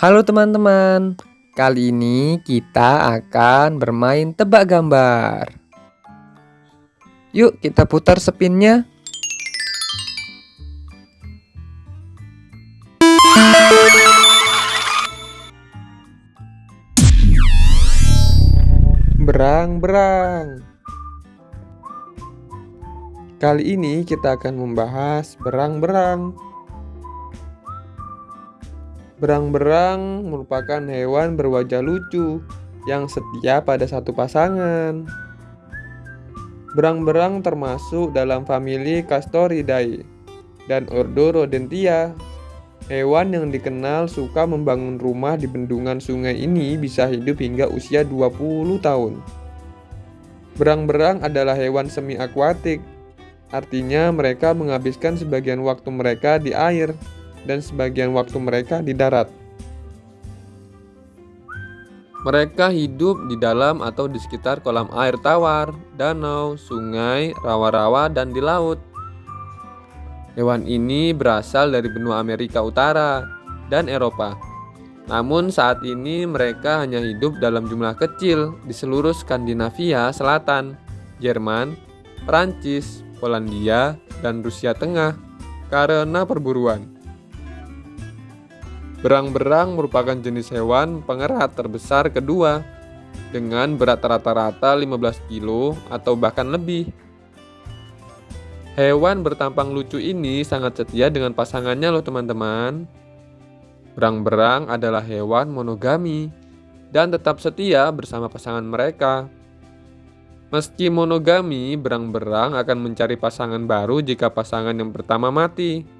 Halo teman-teman, kali ini kita akan bermain tebak gambar. Yuk kita putar spinnya. Berang-berang. Kali ini kita akan membahas berang-berang. Berang-berang merupakan hewan berwajah lucu yang setia pada satu pasangan. Berang-berang termasuk dalam famili Castoridae dan ordo Rodentia. Hewan yang dikenal suka membangun rumah di bendungan sungai ini bisa hidup hingga usia 20 tahun. Berang-berang adalah hewan semi akuatik, artinya mereka menghabiskan sebagian waktu mereka di air dan sebagian waktu mereka di darat. Mereka hidup di dalam atau di sekitar kolam air tawar, danau, sungai, rawa-rawa, dan di laut. Hewan ini berasal dari benua Amerika Utara dan Eropa. Namun saat ini mereka hanya hidup dalam jumlah kecil di seluruh Skandinavia Selatan, Jerman, Prancis, Polandia, dan Rusia Tengah karena perburuan. Berang-berang merupakan jenis hewan pengerat terbesar kedua dengan berat rata-rata 15 kilo atau bahkan lebih. Hewan bertampang lucu ini sangat setia dengan pasangannya loh teman-teman. Berang-berang adalah hewan monogami dan tetap setia bersama pasangan mereka. Meski monogami, berang-berang akan mencari pasangan baru jika pasangan yang pertama mati.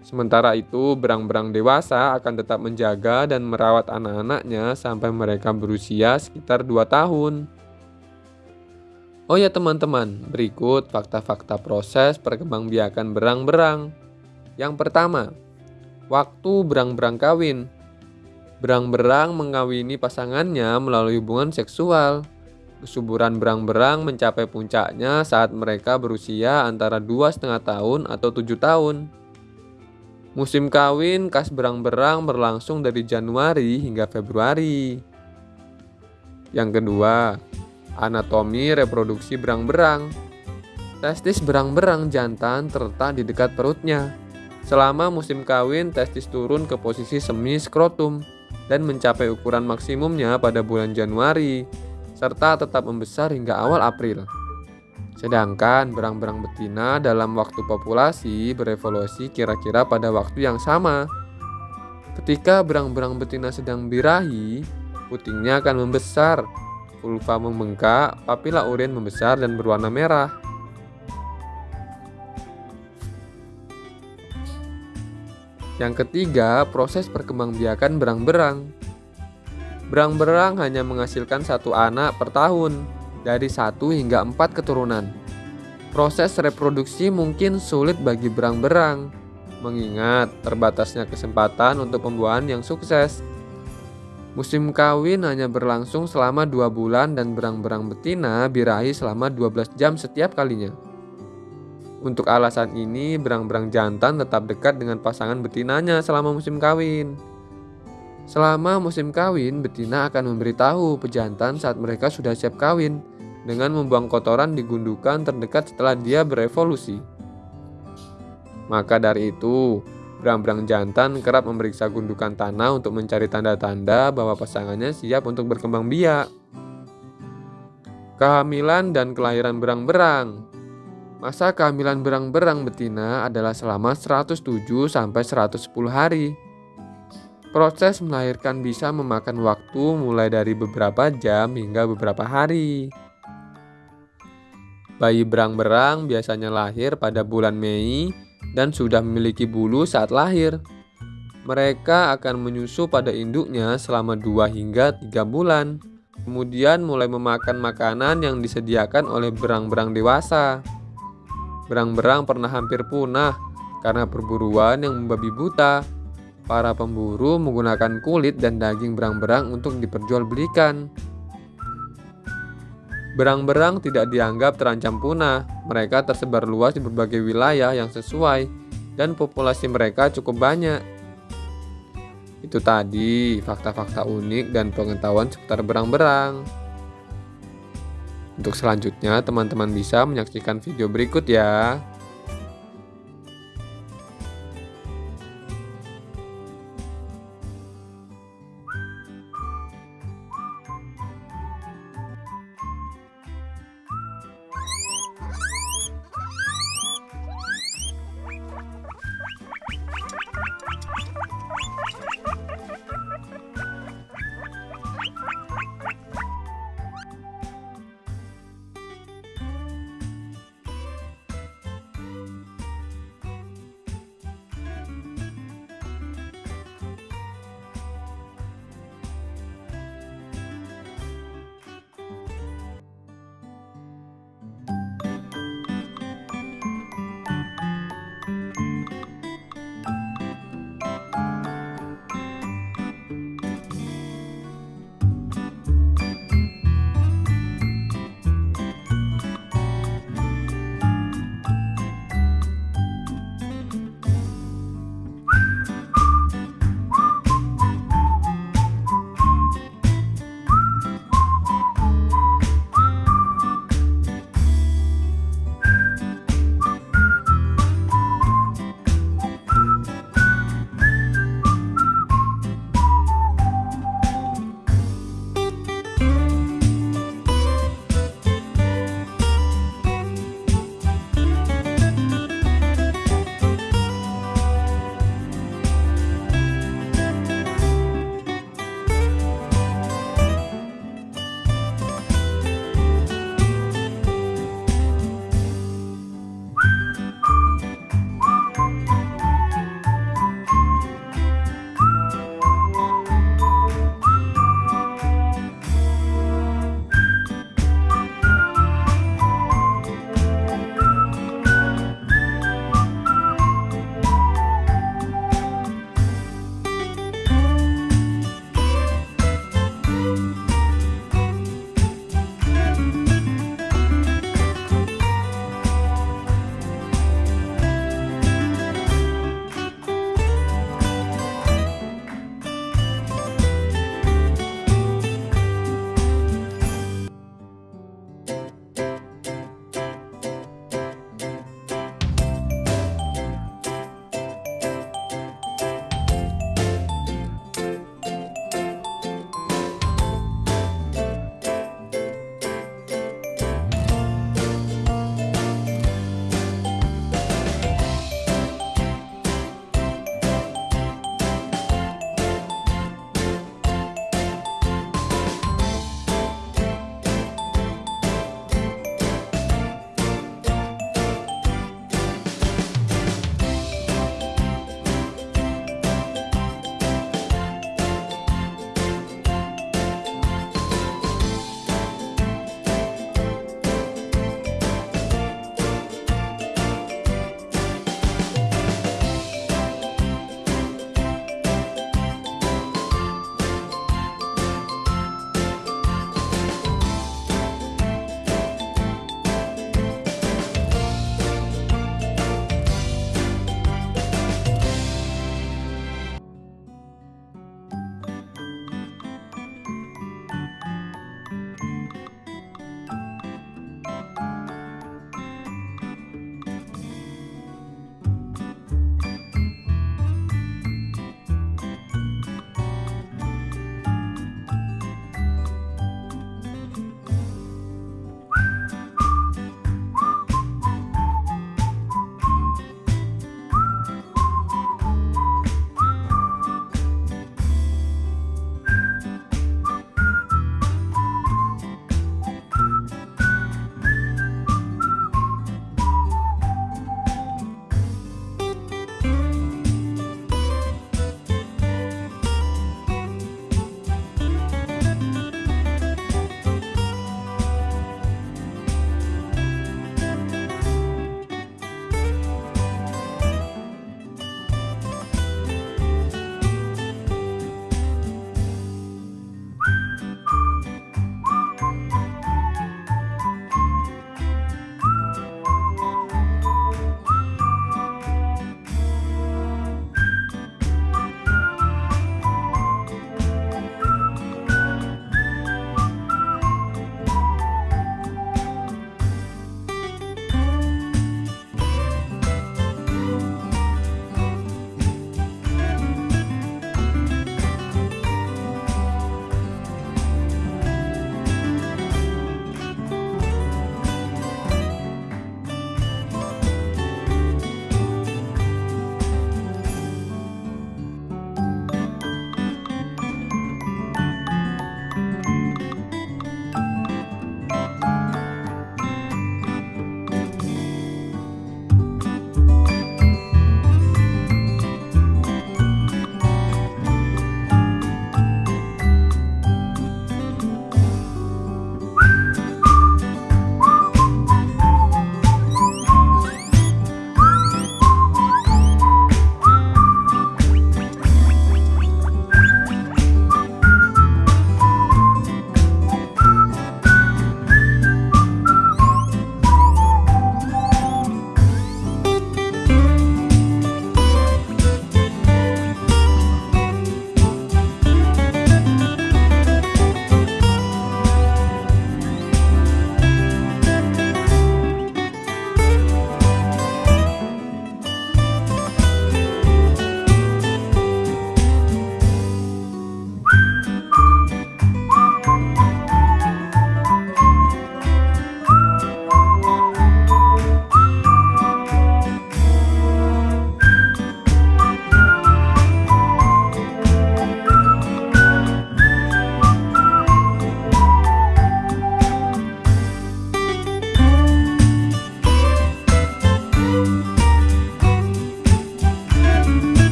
Sementara itu, berang-berang dewasa akan tetap menjaga dan merawat anak-anaknya sampai mereka berusia sekitar 2 tahun. Oh ya teman-teman, berikut fakta-fakta proses perkembangbiakan berang-berang. Yang pertama, waktu berang-berang kawin. Berang-berang mengawini pasangannya melalui hubungan seksual. Kesuburan berang-berang mencapai puncaknya saat mereka berusia antara dua setengah tahun atau tujuh tahun. Musim kawin khas berang-berang berlangsung dari Januari hingga Februari. Yang kedua, anatomi reproduksi berang-berang. Testis berang-berang jantan terletak di dekat perutnya. Selama musim kawin, testis turun ke posisi semi skrotum dan mencapai ukuran maksimumnya pada bulan Januari, serta tetap membesar hingga awal April. Sedangkan berang-berang betina dalam waktu populasi berevolusi kira-kira pada waktu yang sama. Ketika berang-berang betina sedang birahi, putingnya akan membesar, vulva membengkak, papila urin membesar dan berwarna merah. Yang ketiga, proses perkembangbiakan berang-berang. Berang-berang hanya menghasilkan satu anak per tahun, dari satu hingga empat keturunan. Proses reproduksi mungkin sulit bagi berang-berang, mengingat terbatasnya kesempatan untuk pembuahan yang sukses. Musim kawin hanya berlangsung selama dua bulan dan berang-berang betina birahi selama 12 jam setiap kalinya. Untuk alasan ini, berang-berang jantan tetap dekat dengan pasangan betinanya selama musim kawin. Selama musim kawin, betina akan memberitahu pejantan saat mereka sudah siap kawin dengan membuang kotoran di gundukan terdekat setelah dia berevolusi. Maka dari itu, berang-berang jantan kerap memeriksa gundukan tanah untuk mencari tanda-tanda bahwa pasangannya siap untuk berkembang biak. Kehamilan dan kelahiran berang-berang Masa kehamilan berang-berang betina adalah selama 107 sampai 110 hari. Proses melahirkan bisa memakan waktu mulai dari beberapa jam hingga beberapa hari. Bayi berang-berang biasanya lahir pada bulan Mei dan sudah memiliki bulu saat lahir. Mereka akan menyusu pada induknya selama 2 hingga 3 bulan. Kemudian mulai memakan makanan yang disediakan oleh berang-berang dewasa. Berang-berang pernah hampir punah karena perburuan yang membabi buta. Para pemburu menggunakan kulit dan daging berang-berang untuk diperjualbelikan. Berang-berang tidak dianggap terancam punah. Mereka tersebar luas di berbagai wilayah yang sesuai dan populasi mereka cukup banyak. Itu tadi fakta-fakta unik dan pengetahuan seputar berang-berang. Untuk selanjutnya, teman-teman bisa menyaksikan video berikut ya.